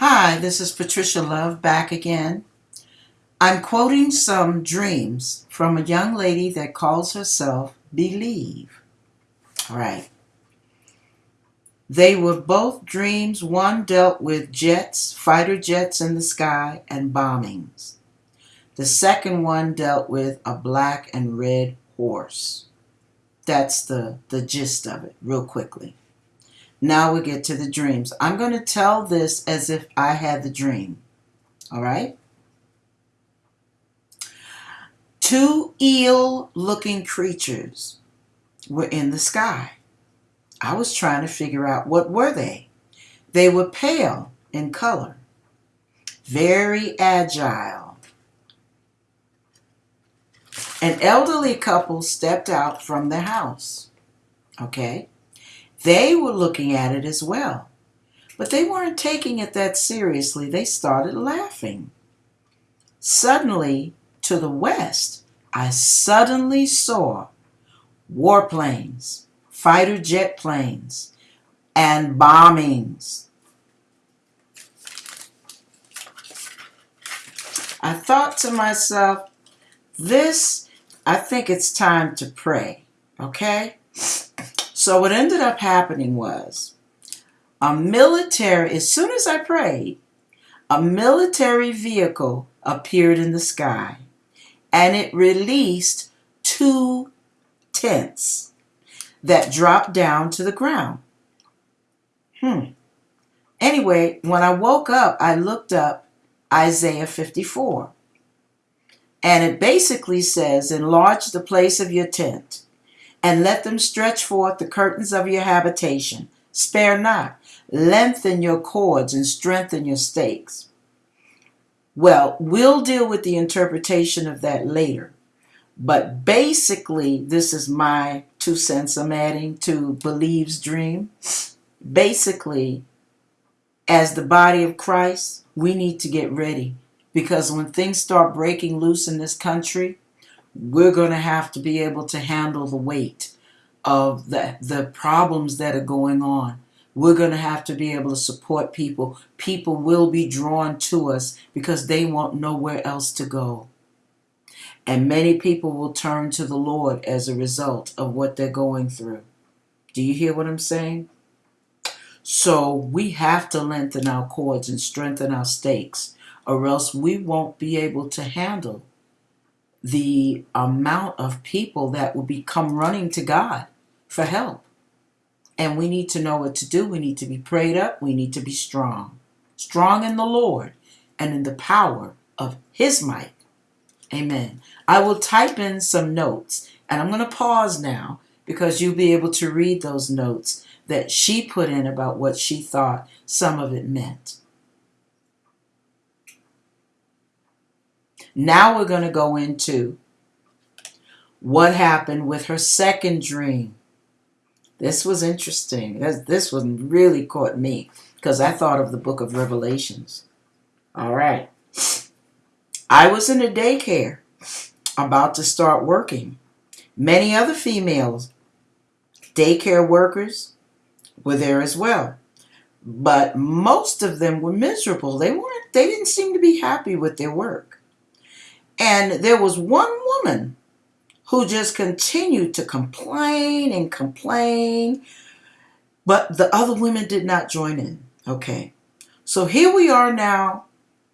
Hi, this is Patricia Love back again. I'm quoting some dreams from a young lady that calls herself Believe. Right. They were both dreams. One dealt with jets, fighter jets in the sky, and bombings. The second one dealt with a black and red horse. That's the, the gist of it, real quickly. Now we get to the dreams. I'm going to tell this as if I had the dream. All right? Two eel looking creatures were in the sky. I was trying to figure out what were they. They were pale in color, very agile. An elderly couple stepped out from the house. Okay? They were looking at it as well. But they weren't taking it that seriously. They started laughing. Suddenly, to the west, I suddenly saw warplanes, fighter jet planes, and bombings. I thought to myself, this, I think it's time to pray, okay? So what ended up happening was a military, as soon as I prayed, a military vehicle appeared in the sky and it released two tents that dropped down to the ground. Hmm. Anyway, when I woke up, I looked up Isaiah 54. And it basically says, Enlarge the place of your tent and let them stretch forth the curtains of your habitation. Spare not, lengthen your cords and strengthen your stakes. Well, we'll deal with the interpretation of that later. But basically, this is my two cents I'm adding to Believe's dream. Basically, as the body of Christ, we need to get ready because when things start breaking loose in this country, we're going to have to be able to handle the weight of the, the problems that are going on. We're going to have to be able to support people. People will be drawn to us because they want nowhere else to go. And many people will turn to the Lord as a result of what they're going through. Do you hear what I'm saying? So we have to lengthen our cords and strengthen our stakes, or else we won't be able to handle the amount of people that will become running to God for help. And we need to know what to do. We need to be prayed up. We need to be strong. Strong in the Lord and in the power of His might. Amen. I will type in some notes and I'm going to pause now because you'll be able to read those notes that she put in about what she thought some of it meant. Now we're going to go into what happened with her second dream. This was interesting. This, this one really caught me because I thought of the book of Revelations. All right. I was in a daycare about to start working. Many other females, daycare workers, were there as well. But most of them were miserable. They weren't, they didn't seem to be happy with their work. And there was one woman who just continued to complain and complain, but the other women did not join in. Okay. So here we are now,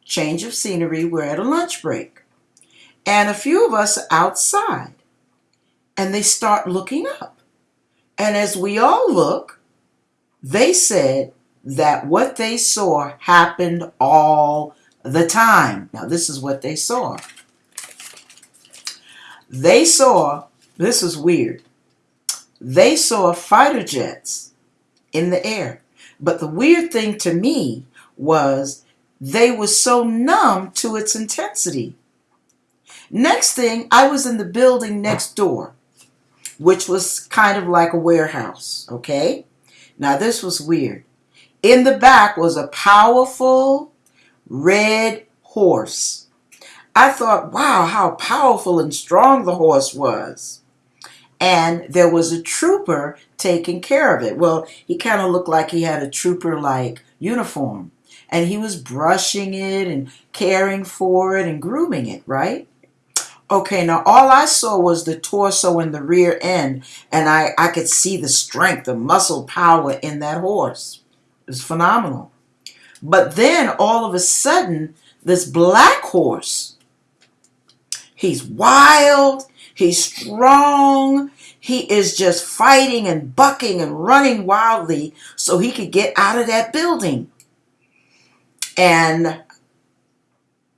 change of scenery. We're at a lunch break. And a few of us outside. And they start looking up. And as we all look, they said that what they saw happened all the time. Now, this is what they saw. They saw, this is weird, they saw fighter jets in the air. But the weird thing to me was they were so numb to its intensity. Next thing, I was in the building next door, which was kind of like a warehouse, okay? Now, this was weird. In the back was a powerful red horse I thought, wow, how powerful and strong the horse was. And there was a trooper taking care of it. Well, he kind of looked like he had a trooper like uniform. And he was brushing it and caring for it and grooming it, right? Okay, now all I saw was the torso and the rear end, and I, I could see the strength, the muscle power in that horse. It was phenomenal. But then all of a sudden, this black horse, he's wild, he's strong, he is just fighting and bucking and running wildly so he could get out of that building. And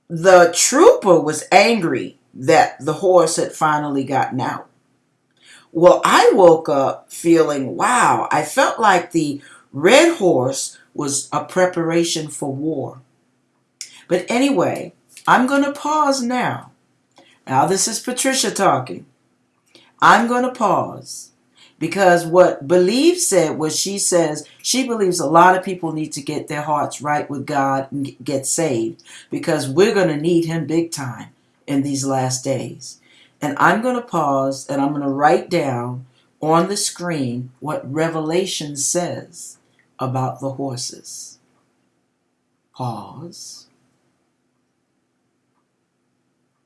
the trooper was angry that the horse had finally gotten out. Well, I woke up feeling, wow, I felt like the red horse was a preparation for war. But anyway, I'm going to pause now. Now, this is Patricia talking. I'm going to pause because what Believe said was she says she believes a lot of people need to get their hearts right with God and get saved because we're going to need Him big time in these last days. And I'm going to pause and I'm going to write down on the screen what Revelation says about the horses. Pause.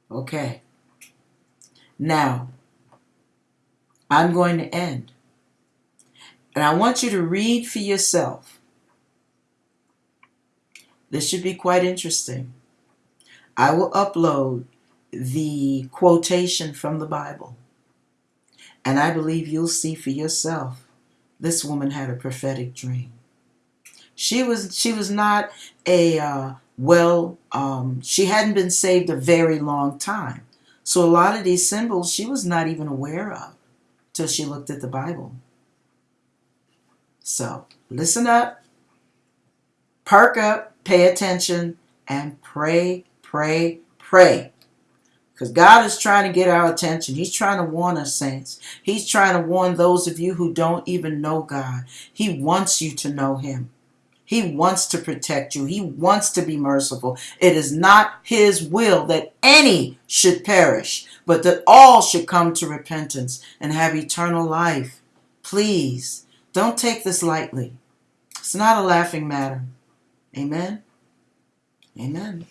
Okay. Now, I'm going to end. And I want you to read for yourself. This should be quite interesting. I will upload the quotation from the Bible. And I believe you'll see for yourself this woman had a prophetic dream. She was she was not a uh, well um, she hadn't been saved a very long time. So a lot of these symbols she was not even aware of till she looked at the Bible. So listen up, perk up, pay attention, and pray, pray, pray. Because God is trying to get our attention. He's trying to warn us, saints. He's trying to warn those of you who don't even know God. He wants you to know Him. He wants to protect you. He wants to be merciful. It is not His will that any should perish, but that all should come to repentance and have eternal life. Please, don't take this lightly. It's not a laughing matter. Amen. Amen.